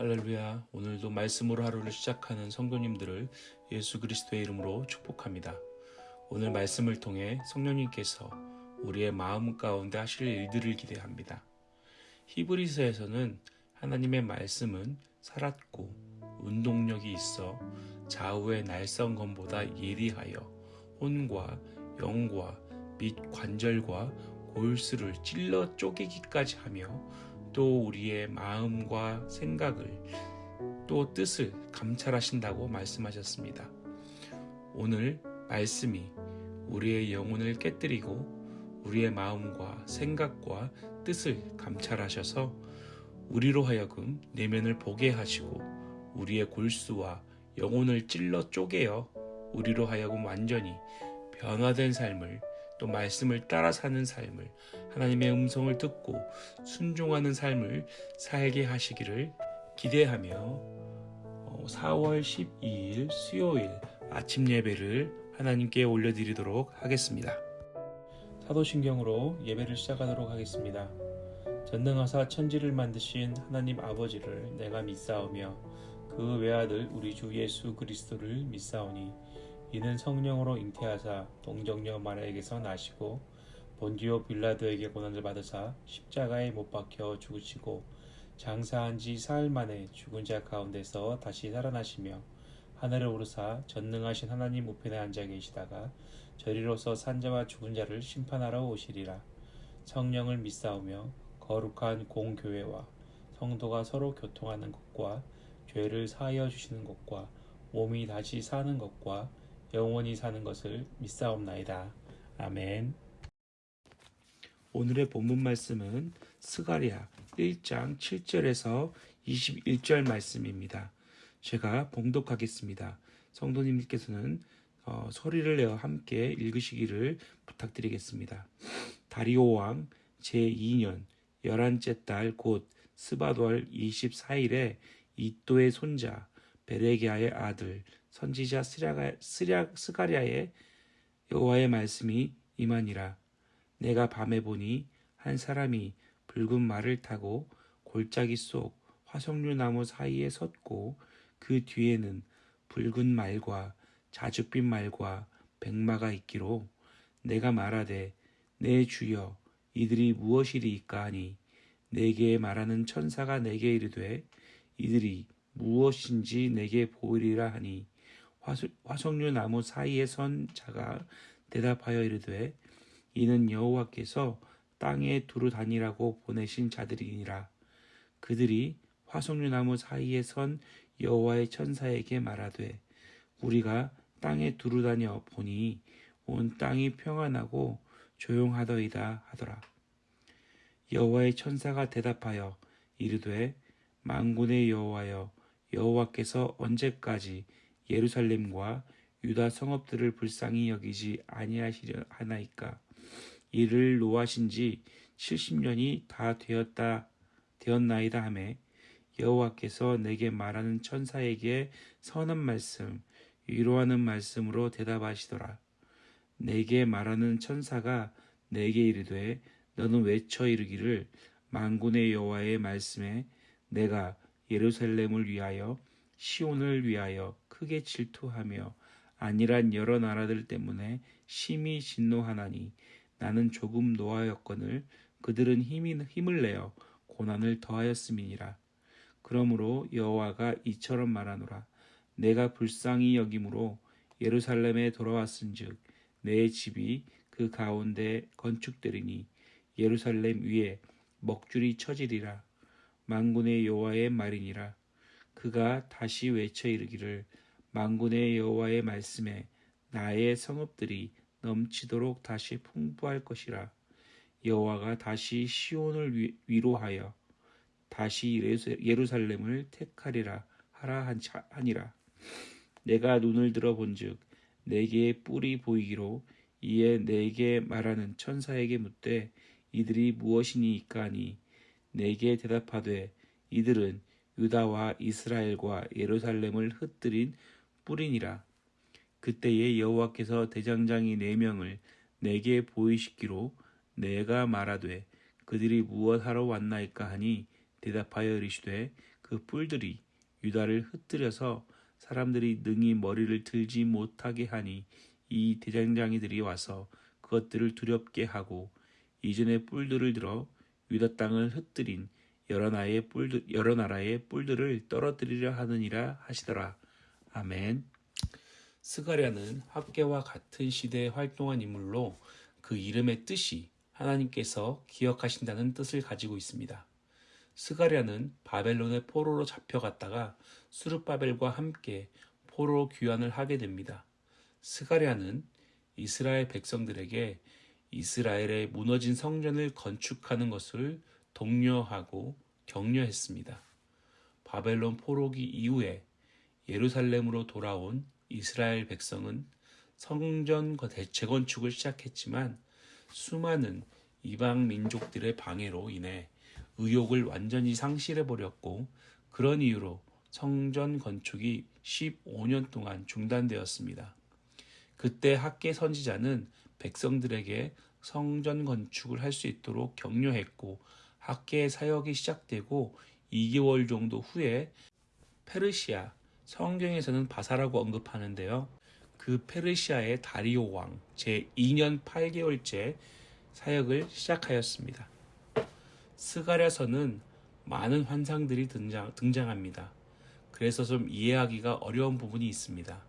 할렐루야. 오늘도 말씀으로 하루를 시작하는 성도님들을 예수 그리스도의 이름으로 축복합니다. 오늘 말씀을 통해 성령님께서 우리의 마음 가운데 하실 일들을 기대합니다. 히브리서에서는 하나님의 말씀은 살았고 운동력이 있어 좌우의 날성검보다 예리하여 혼과 영과 및 관절과 골수를 찔러 쪼개기까지 하며 또 우리의 마음과 생각을 또 뜻을 감찰하신다고 말씀하셨습니다. 오늘 말씀이 우리의 영혼을 깨뜨리고 우리의 마음과 생각과 뜻을 감찰하셔서 우리로 하여금 내면을 보게 하시고 우리의 골수와 영혼을 찔러 쪼개어 우리로 하여금 완전히 변화된 삶을 또 말씀을 따라 사는 삶을 하나님의 음성을 듣고 순종하는 삶을 살게 하시기를 기대하며 4월 12일 수요일 아침 예배를 하나님께 올려드리도록 하겠습니다. 사도신경으로 예배를 시작하도록 하겠습니다. 전능하사 천지를 만드신 하나님 아버지를 내가 믿사오며 그 외아들 우리 주 예수 그리스도를 믿사오니 이는 성령으로 잉태하사 동정녀 마리아에게서 나시고 본디오 빌라도에게 고난을 받으사 십자가에 못 박혀 죽으시고 장사한 지 사흘 만에 죽은 자 가운데서 다시 살아나시며 하늘을 오르사 전능하신 하나님 우편에 앉아 계시다가 저리로서 산자와 죽은 자를 심판하러 오시리라. 성령을 믿사오며 거룩한 공교회와 성도가 서로 교통하는 것과 죄를 사하여 주시는 것과 몸이 다시 사는 것과 영원히 사는 것을 믿사옵나이다. 아멘. 오늘의 본문 말씀은 스가리아 1장 7절에서 21절 말씀입니다. 제가 봉독하겠습니다. 성도님께서는 어, 소리를 내어 함께 읽으시기를 부탁드리겠습니다. 다리오 왕 제2년 열한째 달 곧 스바돌 24일에 이또의 손자 베레기아의 아들 선지자 스랴가, 스랴, 스가랴의 여호와의 말씀이 임하니라. 내가 밤에 보니 한 사람이 붉은 말을 타고 골짜기 속 화석류 나무 사이에 섰고 그 뒤에는 붉은 말과 자줏빛 말과 백마가 있기로 내가 말하되 내 주여 이들이 무엇이리이까 하니 내게 말하는 천사가 내게 이르되 이들이 무엇인지 내게 보이리라 하니 화석류 나무 사이에 선 자가 대답하여 이르되 이는 여호와께서 땅에 두루 다니라고 보내신 자들이니라. 그들이 화석류 나무 사이에 선 여호와의 천사에게 말하되 우리가 땅에 두루 다녀 보니 온 땅이 평안하고 조용하더이다 하더라. 여호와의 천사가 대답하여 이르되 만군의 여호와여 여호와께서 언제까지 예루살렘과 유다 성읍들을 불쌍히 여기지 아니하시려 하나이까? 이를 노하신 지 70년이 다 되었다 되었나이다 하매 여호와께서 내게 말하는 천사에게 선한 말씀 위로하는 말씀으로 대답하시더라. 내게 말하는 천사가 내게 이르되 너는 외쳐 이르기를 만군의 여호와의 말씀에 내가 예루살렘을 위하여 시온을 위하여 크게 질투하며 아니란 여러 나라들 때문에 심히 진노하나니 나는 조금 노하였거늘 그들은 힘이, 힘을 내어 고난을 더하였음이니라. 그러므로 여호와가 이처럼 말하노라. 내가 불쌍히 여김으로 예루살렘에 돌아왔은즉 내 집이 그 가운데 건축되리니 예루살렘 위에 먹줄이 쳐지리라. 만군의 여호와의 말이니라. 그가 다시 외쳐 이르기를 만군의 여호와의 말씀에 나의 성읍들이 넘치도록 다시 풍부할 것이라 여호와가 다시 시온을 위로하여 다시 예루살렘을 택하리라 하라 하니라 내가 눈을 들어 본즉 내게 뿔이 보이기로 이에 내게 말하는 천사에게 묻되 이들이 무엇이니까 하니 내게 대답하되 이들은 유다와 이스라엘과 예루살렘을 흩뜨린 뿌리니라. 그때에 여호와께서 대장장이 네 명을 내게 보이시기로 내가 말하되 그들이 무엇하러 왔나이까 하니 대답하여 이르시되 그 뿔들이 유다를 흩뜨려서 사람들이 능히 머리를 들지 못하게 하니 이 대장장이들이 와서 그것들을 두렵게 하고 이전의 뿔들을 들어 유다 땅을 흩뜨린 여러 나라의 뿔들 여러 나라의 뿔들을 떨어뜨리려 하느니라 하시더라. 아멘. 스가랴는 학계와 같은 시대에 활동한 인물로 그 이름의 뜻이 하나님께서 기억하신다는 뜻을 가지고 있습니다. 스가랴는 바벨론의 포로로 잡혀갔다가 수르바벨과 함께 포로 귀환을 하게 됩니다. 스가랴는 이스라엘 백성들에게 이스라엘의 무너진 성전을 건축하는 것을 독려하고 격려했습니다. 바벨론 포로기 이후에 예루살렘으로 돌아온 이스라엘 백성은 성전 재건축을 시작했지만 수많은 이방 민족들의 방해로 인해 의욕을 완전히 상실해 버렸고 그런 이유로 성전 건축이 15년 동안 중단되었습니다. 그때 학계 선지자는 백성들에게 성전 건축을 할 수 있도록 격려했고 학계의 사역이 시작되고 2개월 정도 후에 페르시아 성경에서는 바사라고 언급하는데요. 그 페르시아의 다리오 왕 제2년 8개월째 사역을 시작하였습니다. 스가랴서는 많은 환상들이 등장, 등장합니다. 그래서 좀 이해하기가 어려운 부분이 있습니다.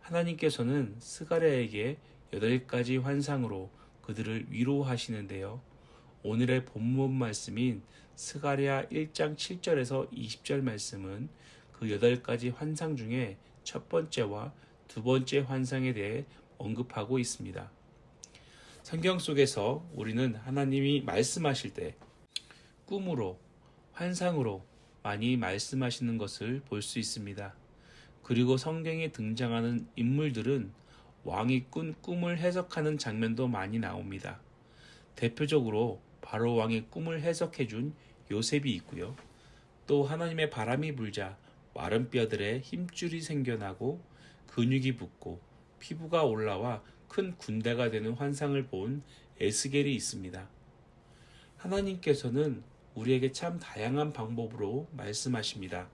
하나님께서는 스가랴에게 여덟 가지 환상으로 그들을 위로하시는데요. 오늘의 본문 말씀인 스가랴 1장 7절에서 20절 말씀은 그 여덟 가지 환상 중에 첫 번째와 두 번째 환상에 대해 언급하고 있습니다. 성경 속에서 우리는 하나님이 말씀하실 때 꿈으로, 환상으로 많이 말씀하시는 것을 볼 수 있습니다. 그리고 성경에 등장하는 인물들은 왕이 꾼 꿈을 해석하는 장면도 많이 나옵니다. 대표적으로 바로 왕의 꿈을 해석해 준 요셉이 있고요. 또 하나님의 바람이 불자 마른 뼈들에 힘줄이 생겨나고 근육이 붙고 피부가 올라와 큰 군대가 되는 환상을 본 에스겔이 있습니다. 하나님께서는 우리에게 참 다양한 방법으로 말씀하십니다.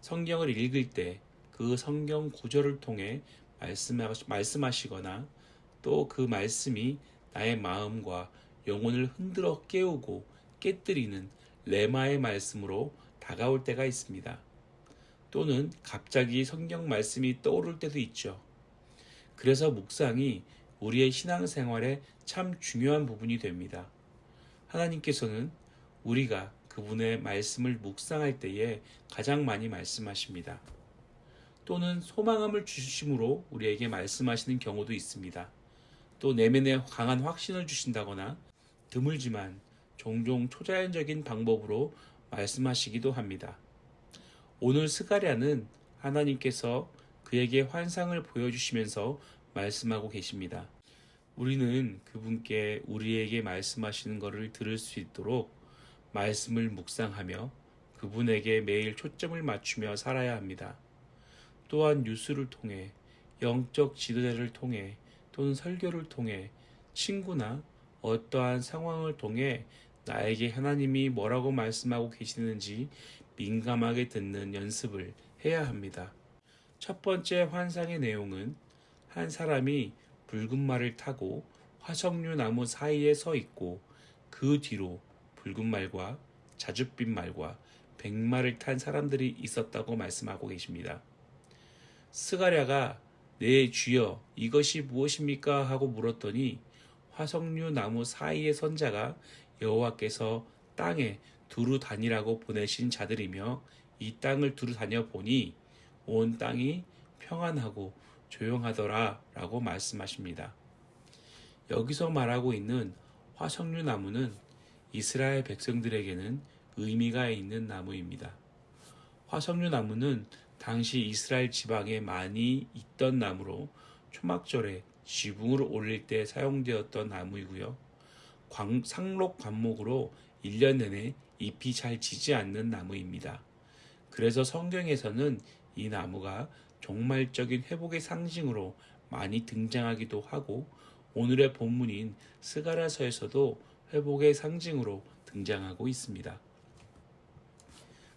성경을 읽을 때 그 성경 구절을 통해 말씀하시거나 또 그 말씀이 나의 마음과 영혼을 흔들어 깨우고 깨뜨리는 레마의 말씀으로 다가올 때가 있습니다. 또는 갑자기 성경 말씀이 떠오를 때도 있죠. 그래서 묵상이 우리의 신앙생활에 참 중요한 부분이 됩니다. 하나님께서는 우리가 그분의 말씀을 묵상할 때에 가장 많이 말씀하십니다. 또는 소망함을 주심으로 우리에게 말씀하시는 경우도 있습니다. 또 내면에 강한 확신을 주신다거나 드물지만 종종 초자연적인 방법으로 말씀하시기도 합니다. 오늘 스가랴는 하나님께서 그에게 환상을 보여주시면서 말씀하고 계십니다. 우리는 그분께 우리에게 말씀하시는 것을 들을 수 있도록 말씀을 묵상하며 그분에게 매일 초점을 맞추며 살아야 합니다. 또한 뉴스를 통해 영적 지도자를 통해 또는 설교를 통해 친구나 어떠한 상황을 통해 나에게 하나님이 뭐라고 말씀하고 계시는지 민감하게 듣는 연습을 해야 합니다. 첫 번째 환상의 내용은 한 사람이 붉은 말을 타고 화석류 나무 사이에 서 있고 그 뒤로 붉은 말과 자줏빛 말과 백말을 탄 사람들이 있었다고 말씀하고 계십니다. 스가랴가 내 주여 이것이 무엇입니까 하고 물었더니 화석류 나무 사이의 선자가 여호와께서 땅에 두루 다니라고 보내신 자들이며 이 땅을 두루 다녀 보니 온 땅이 평안하고 조용하더라 라고 말씀하십니다. 여기서 말하고 있는 화석류 나무는 이스라엘 백성들에게는 의미가 있는 나무입니다. 화석류 나무는 당시 이스라엘 지방에 많이 있던 나무로 초막절에 지붕을 올릴 때 사용되었던 나무이고요. 광, 상록 관목으로 1년 내내 잎이 잘 지지 않는 나무입니다. 그래서 성경에서는 이 나무가 종말적인 회복의 상징으로 많이 등장하기도 하고 오늘의 본문인 스가라서에서도 회복의 상징으로 등장하고 있습니다.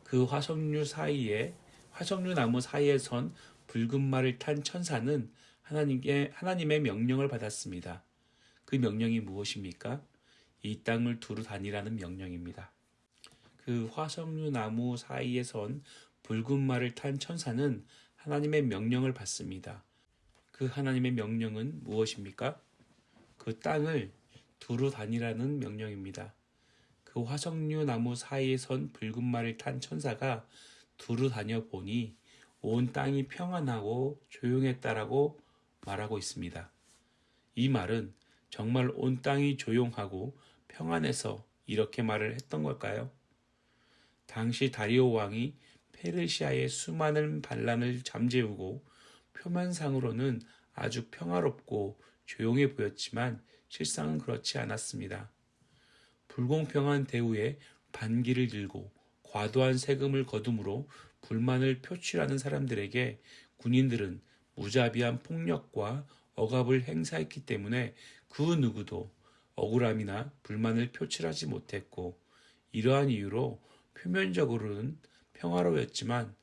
그 화석류 사이에 화석류 나무 사이에 선 붉은 말을 탄 천사는 하나님께 하나님의 명령을 받았습니다. 그 명령이 무엇입니까? 이 땅을 두루 다니라는 명령입니다. 그 화석류 나무 사이에 선 붉은 말을 탄 천사는 하나님의 명령을 받습니다. 그 하나님의 명령은 무엇입니까? 그 땅을 두루 다니라는 명령입니다. 그 화석류 나무 사이에 선 붉은 말을 탄 천사가 두루 다녀 보니 온 땅이 평안하고 조용했다라고 말하고 있습니다. 이 말은 정말 온 땅이 조용하고 평안해서 이렇게 말을 했던 걸까요? 당시 다리오 왕이 페르시아의 수많은 반란을 잠재우고 표면상으로는 아주 평화롭고 조용해 보였지만 실상은 그렇지 않았습니다. 불공평한 대우에 반기를 들고 과도한 세금을 거둠으로 불만을 표출하는 사람들에게 군인들은 무자비한 폭력과 억압을 행사했기 때문에 그 누구도 억울함이나 불만을 표출하지 못했고 이러한 이유로 표면적으로는 평화로웠지만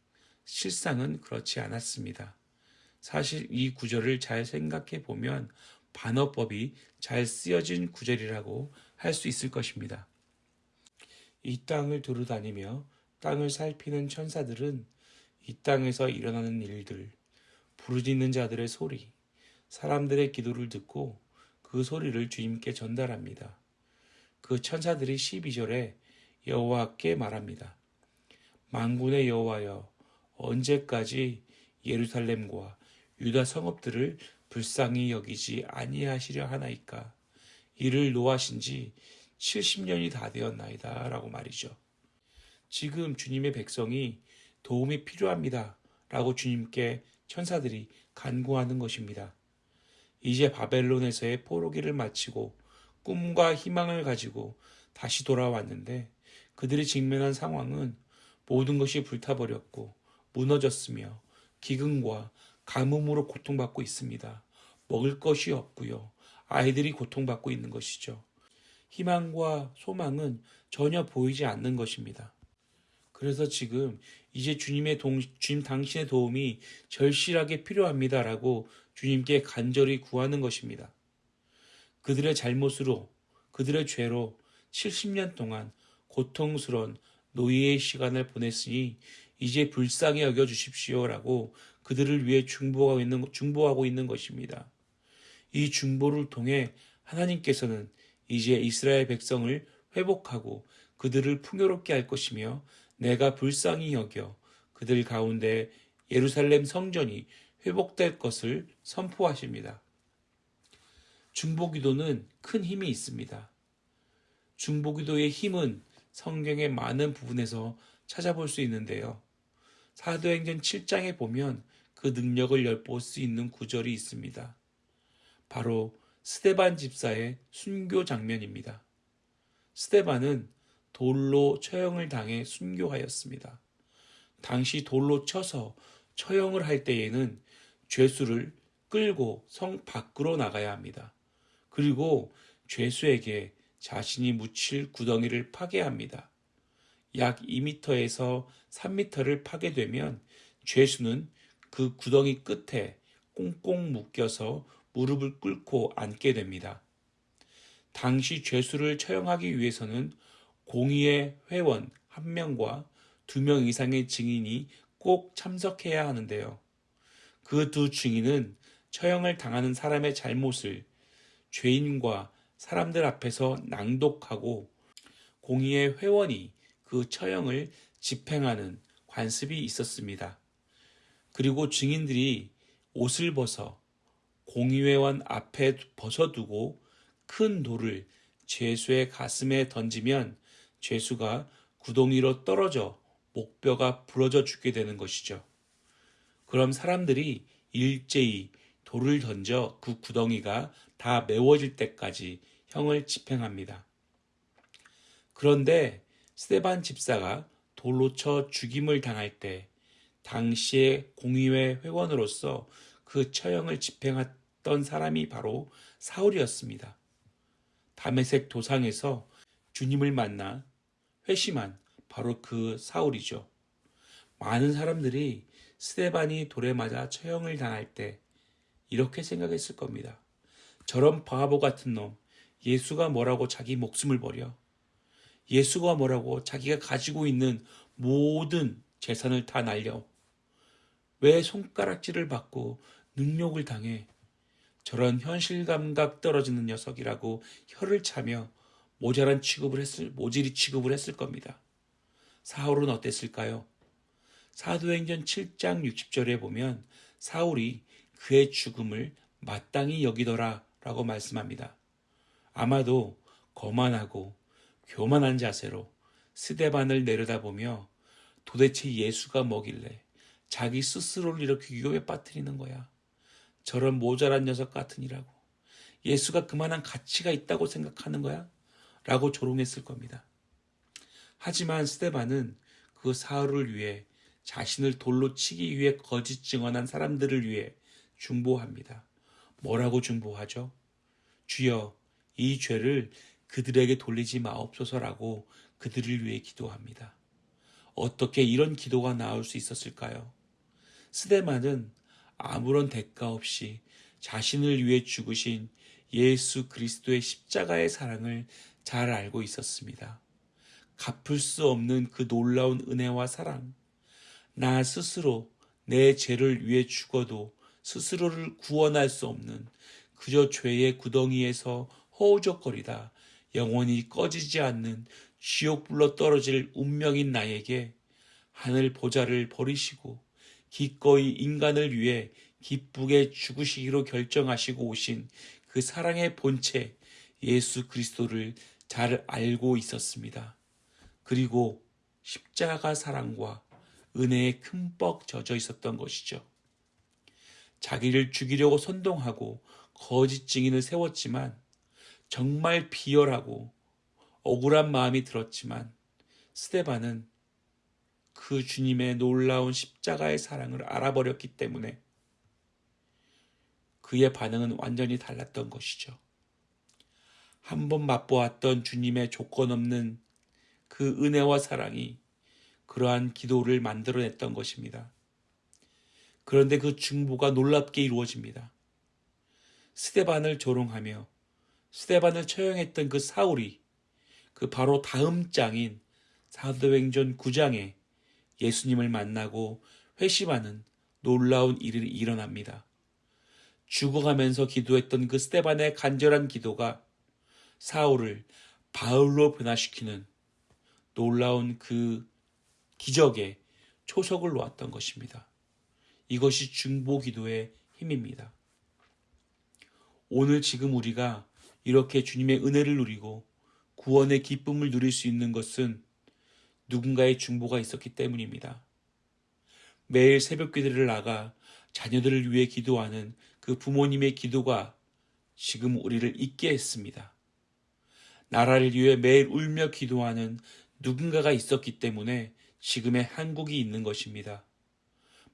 실상은 그렇지 않았습니다. 사실 이 구절을 잘 생각해 보면 반어법이 잘 쓰여진 구절이라고 할 수 있을 것입니다. 이 땅을 두루 다니며 땅을 살피는 천사들은 이 땅에서 일어나는 일들, 부르짖는 자들의 소리, 사람들의 기도를 듣고 그 소리를 주님께 전달합니다. 그 천사들이 12절에 여호와께 말합니다. 만군의 여호와여 언제까지 예루살렘과 유다 성읍들을 불쌍히 여기지 아니하시려 하나이까 이를 노하신 지 70년이 다 되었나이다 라고 말이죠. 지금 주님의 백성이 도움이 필요합니다 라고 주님께 천사들이 간구하는 것입니다. 이제 바벨론에서의 포로기를 마치고 꿈과 희망을 가지고 다시 돌아왔는데 그들이 직면한 상황은 모든 것이 불타버렸고 무너졌으며 기근과 가뭄으로 고통받고 있습니다. 먹을 것이 없고요. 아이들이 고통받고 있는 것이죠. 희망과 소망은 전혀 보이지 않는 것입니다. 그래서 지금 이제 주님의 동, 주님 당신의 도움이 절실하게 필요합니다라고 주님께 간절히 구하는 것입니다. 그들의 잘못으로, 그들의 죄로 70년 동안 고통스러운 노예의 시간을 보냈으니 이제 불쌍히 여겨 주십시오라고 그들을 위해 중보하고 있는, 중보하고 있는 것입니다. 이 중보를 통해 하나님께서는 이제 이스라엘 백성을 회복하고 그들을 풍요롭게 할 것이며 내가 불쌍히 여겨 그들 가운데 예루살렘 성전이 회복될 것을 선포하십니다. 중보기도는 큰 힘이 있습니다. 중보기도의 힘은 성경의 많은 부분에서 찾아볼 수 있는데요. 사도행전 7장에 보면 그 능력을 엿볼 수 있는 구절이 있습니다. 바로 스테반 집사의 순교 장면입니다. 스테반은 돌로 처형을 당해 순교하였습니다. 당시 돌로 쳐서 처형을 할 때에는 죄수를 끌고 성 밖으로 나가야 합니다. 그리고 죄수에게 자신이 묻힐 구덩이를 파괴합니다. 약 2m에서 3m를 파괴되면 죄수는 그 구덩이 끝에 꽁꽁 묶여서 무릎을 꿇고 앉게 됩니다. 당시 죄수를 처형하기 위해서는 공의의 회원 한 명과 두 명 이상의 증인이 꼭 참석해야 하는데요. 그 두 증인은 처형을 당하는 사람의 잘못을 죄인과 사람들 앞에서 낭독하고 공의의 회원이 그 처형을 집행하는 관습이 있었습니다. 그리고 증인들이 옷을 벗어 공의회원 앞에 벗어두고 큰 돌을 죄수의 가슴에 던지면 죄수가 구덩이로 떨어져 목뼈가 부러져 죽게 되는 것이죠. 그럼 사람들이 일제히 돌을 던져 그 구덩이가 다 메워질 때까지 형을 집행합니다. 그런데 스테반 집사가 돌로 쳐 죽임을 당할 때 당시의 공의회 회원으로서 그 처형을 집행했던 사람이 바로 사울이었습니다. 담에색 도상에서 주님을 만나 회심한 바로 그 사울이죠. 많은 사람들이 스테반이 돌에 맞아 처형을 당할 때 이렇게 생각했을 겁니다. 저런 바보 같은 놈, 예수가 뭐라고 자기 목숨을 버려. 예수가 뭐라고 자기가 가지고 있는 모든 재산을 다 날려. 왜 손가락질을 받고 능욕을 당해? 저런 현실 감각 떨어지는 녀석이라고 혀를 차며 모자란 취급을 했을, 모질이 취급을 했을 겁니다. 사울은 어땠을까요? 사도행전 7장 60절에 보면 사울이 그의 죽음을 마땅히 여기더라 라고 말씀합니다. 아마도 거만하고 교만한 자세로 스데반을 내려다보며 도대체 예수가 뭐길래 자기 스스로를 이렇게 위험에 빠뜨리는 거야. 저런 모자란 녀석 같으니라고. 예수가 그만한 가치가 있다고 생각하는 거야? 라고 조롱했을 겁니다. 하지만 스테반은 그 사흘을 위해 자신을 돌로 치기 위해 거짓 증언한 사람들을 위해 중보합니다. 뭐라고 중보하죠? 주여, 이 죄를 그들에게 돌리지 마옵소서라고 그들을 위해 기도합니다. 어떻게 이런 기도가 나올 수 있었을까요? 스데만은 아무런 대가 없이 자신을 위해 죽으신 예수 그리스도의 십자가의 사랑을 잘 알고 있었습니다. 갚을 수 없는 그 놀라운 은혜와 사랑. 나 스스로 내 죄를 위해 죽어도 스스로를 구원할 수 없는 그저 죄의 구덩이에서 허우적거리다 영원히 꺼지지 않는 지옥불로 떨어질 운명인 나에게 하늘 보좌를 버리시고 기꺼이 인간을 위해 기쁘게 죽으시기로 결정하시고 오신 그 사랑의 본체 예수 그리스도를 잘 알고 있었습니다. 그리고 십자가 사랑과 은혜에 흠뻑 젖어 있었던 것이죠. 자기를 죽이려고 선동하고 거짓 증인을 세웠지만 정말 비열하고 억울한 마음이 들었지만 스테반은 그 주님의 놀라운 십자가의 사랑을 알아버렸기 때문에 그의 반응은 완전히 달랐던 것이죠. 한 번 맛보았던 주님의 조건 없는 그 은혜와 사랑이 그러한 기도를 만들어냈던 것입니다. 그런데 그 중보가 놀랍게 이루어집니다. 스테반을 조롱하며 스테반을 처형했던 그 사울이 그 바로 다음 장인 사도행전 9장에 예수님을 만나고 회심하는 놀라운 일이 일어납니다. 죽어가면서 기도했던 그 스테반의 간절한 기도가 사울을 바울로 변화시키는 놀라운 그 기적에 초석을 놓았던 것입니다. 이것이 중보 기도의 힘입니다. 오늘 지금 우리가 이렇게 주님의 은혜를 누리고 구원의 기쁨을 누릴 수 있는 것은 누군가의 중보가 있었기 때문입니다. 매일 새벽 기도를 나가 자녀들을 위해 기도하는 그 부모님의 기도가 지금 우리를 잊게 했습니다. 나라를 위해 매일 울며 기도하는 누군가가 있었기 때문에 지금의 한국이 있는 것입니다.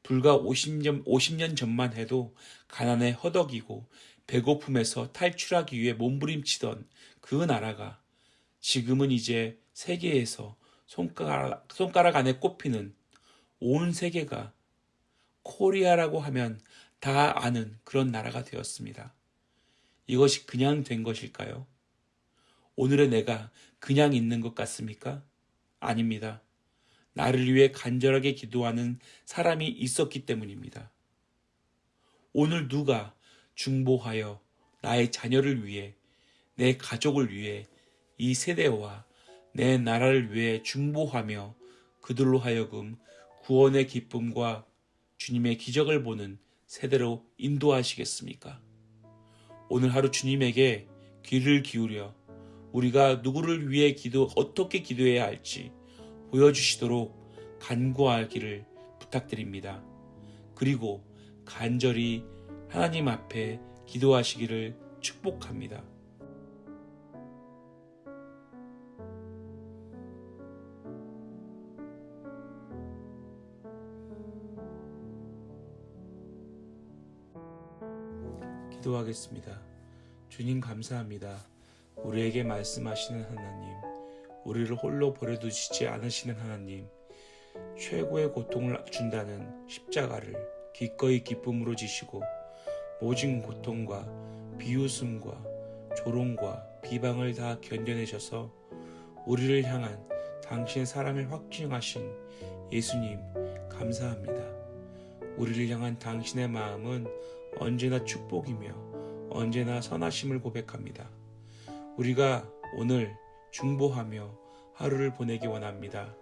불과 50년, 50년 전만 해도 가난에 허덕이고 배고픔에서 탈출하기 위해 몸부림치던 그 나라가 지금은 이제 세계에서 손가락, 손가락 안에 꼽히는 온 세계가 코리아라고 하면 다 아는 그런 나라가 되었습니다. 이것이 그냥 된 것일까요? 오늘의 내가 그냥 있는 것 같습니까? 아닙니다. 나를 위해 간절하게 기도하는 사람이 있었기 때문입니다. 오늘 누가 중보하여 나의 자녀를 위해, 내 가족을 위해, 이 세대와 내 나라를 위해 중보하며 그들로 하여금 구원의 기쁨과 주님의 기적을 보는 세대로 인도하시겠습니까? 오늘 하루 주님에게 귀를 기울여 우리가 누구를 위해 기도, 어떻게 기도해야 할지 보여주시도록 간구하기를 부탁드립니다. 그리고 간절히 하나님 앞에 기도하시기를 축복합니다. 기도하겠습니다. 주님 감사합니다. 우리에게 말씀하시는 하나님, 우리를 홀로 버려두시지 않으시는 하나님, 최고의 고통을 준다는 십자가를 기꺼이 기쁨으로 지시고 모진 고통과 비웃음과 조롱과 비방을 다 견뎌내셔서 우리를 향한 당신의 사랑을 확증하신 예수님 감사합니다. 우리를 향한 당신의 마음은 언제나 축복이며 언제나 선하심을 고백합니다. 우리가 오늘 중보하며 하루를 보내기 원합니다.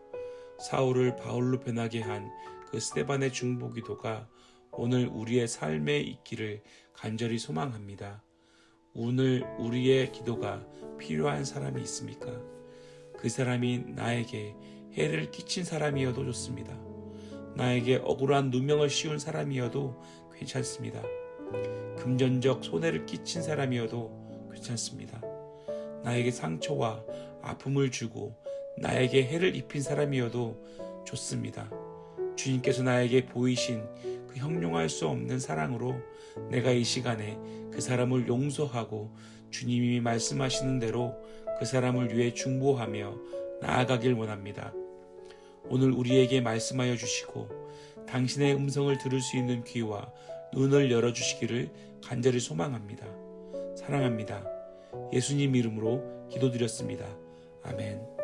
사울을 바울로 변하게 한 그 스테반의 중보 기도가 오늘 우리의 삶에 있기를 간절히 소망합니다. 오늘 우리의 기도가 필요한 사람이 있습니까? 그 사람이 나에게 해를 끼친 사람이어도 좋습니다. 나에게 억울한 누명을 씌운 사람이어도 괜찮습니다. 금전적 손해를 끼친 사람이어도 괜찮습니다. 나에게 상처와 아픔을 주고 나에게 해를 입힌 사람이어도 좋습니다. 주님께서 나에게 보이신 그 형용할 수 없는 사랑으로 내가 이 시간에 그 사람을 용서하고 주님이 말씀하시는 대로 그 사람을 위해 중보하며 나아가길 원합니다. 오늘 우리에게 말씀하여 주시고 당신의 음성을 들을 수 있는 귀와 눈을 열어주시기를 간절히 소망합니다. 사랑합니다. 예수님 이름으로 기도드렸습니다. 아멘.